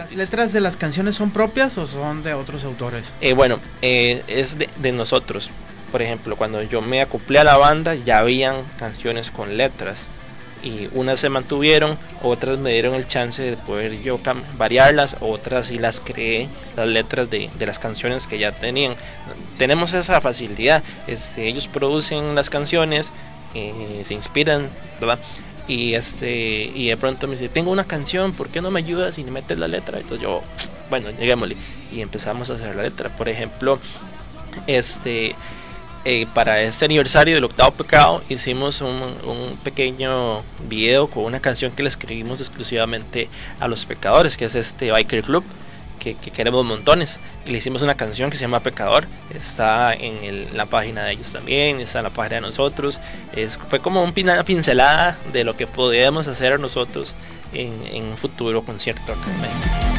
¿Las letras de las canciones son propias o son de otros autores? Eh, bueno, eh, es de, de, nosotros. Por ejemplo, cuando yo me acoplé a la banda, ya habían canciones con letras. Y unas se mantuvieron, otras me dieron el chance de poder yo variarlas, otras sí las creé, las letras de, de las canciones que ya tenían. Tenemos esa facilidad. Este, ellos producen las canciones, eh, se inspiran, ¿verdad? Y este y de pronto me dice tengo una canción por qué no me ayudas y me metes la letra entonces yo bueno lleguémosle y empezamos a hacer la letra. Por ejemplo este eh, para este aniversario del octavo pecado hicimos un, un, pequeño video con una canción que le escribimos exclusivamente a los pecadores que es este biker club que, queremos montones. Y le hicimos una canción que se llama Pecador. Está en la página de ellos también, está en la página de nosotros. Es, fue como una pincelada de lo que podíamos hacer nosotros en, en un futuro concierto acá en México.